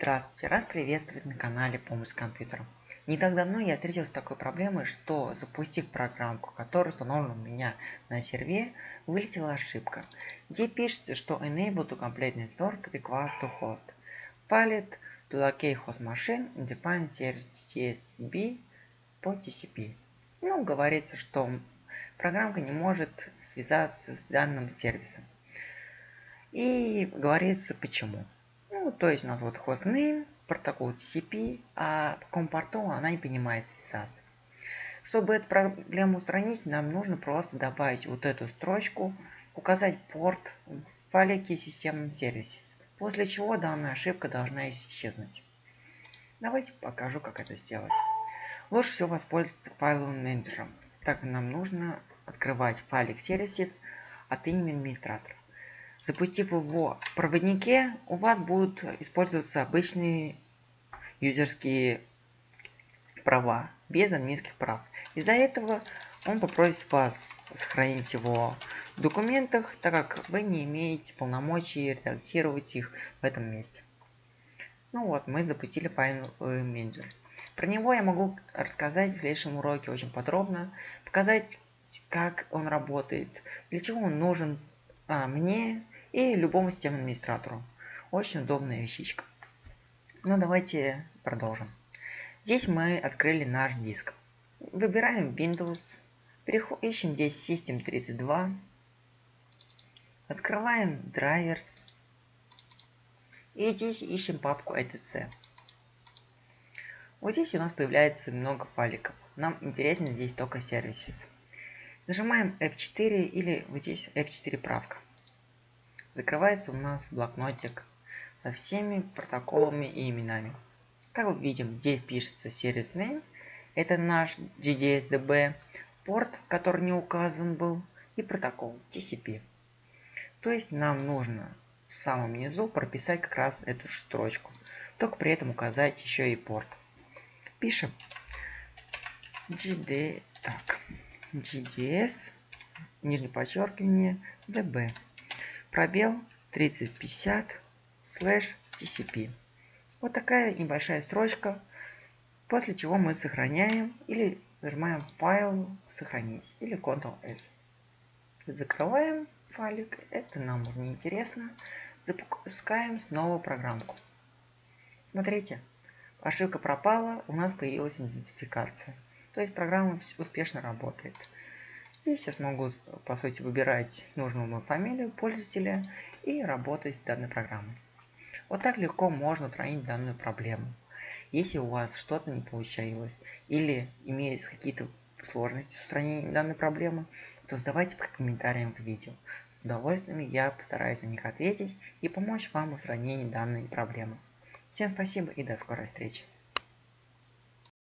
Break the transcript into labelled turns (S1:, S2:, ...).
S1: Здравствуйте, раз приветствовать на канале Помощь с компьютером. Не так давно я встретился с такой проблемой, что запустив программку, которая установлена у меня на сервере, вылетела ошибка, где пишется, что Enable to Complete Network requires to host. Palette to locate host machine and define service TSB по TCP. Ну, говорится, что программка не может связаться с данным сервисом. И говорится почему. Ну, то есть у нас вот hostname, протокол TCP, а по какому порту она не понимает связаться. Чтобы эту проблему устранить, нам нужно просто добавить вот эту строчку, указать порт в файлике System после чего данная ошибка должна исчезнуть. Давайте покажу, как это сделать. Лучше всего воспользоваться файловым менеджером, так нам нужно открывать файлик Services от имени администратора. Запустив его в проводнике, у вас будут использоваться обычные юзерские права, без админских прав. Из-за этого он попросит вас сохранить его в документах, так как вы не имеете полномочий редактировать их в этом месте. Ну вот, мы запустили файловый менеджер. Про него я могу рассказать в следующем уроке очень подробно, показать, как он работает, для чего он нужен а, мне и любому системному администратору. Очень удобная вещичка. Ну давайте продолжим. Здесь мы открыли наш диск. Выбираем Windows, ищем здесь System 32, открываем Drivers и здесь ищем папку etc. Вот здесь у нас появляется много файликов. Нам интересно здесь только Services. Нажимаем F4 или вот здесь F4 правка. Закрывается у нас блокнотик со всеми протоколами и именами. Как мы видим, здесь пишется Service Name, это наш GDSDB, порт, который не указан был, и протокол TCP. То есть нам нужно в самом низу прописать как раз эту строчку, только при этом указать еще и порт. Пишем GD, так, GDS, нижнее подчеркивание, DB пробел 3050 слэш TCP. Вот такая небольшая строчка, после чего мы сохраняем или нажимаем файл сохранить или Ctrl-S. Закрываем файлик, это нам не интересно. Запускаем снова программку. Смотрите, ошибка пропала, у нас появилась идентификация. То есть программа успешно работает. Здесь я смогу, по сути, выбирать нужную мою фамилию пользователя и работать с данной программой. Вот так легко можно устранить данную проблему. Если у вас что-то не получилось или имеются какие-то сложности с устранением данной проблемы, то задавайте по комментариям к видео. С удовольствием я постараюсь на них ответить и помочь вам в устранении данной проблемы. Всем спасибо и до скорой встречи.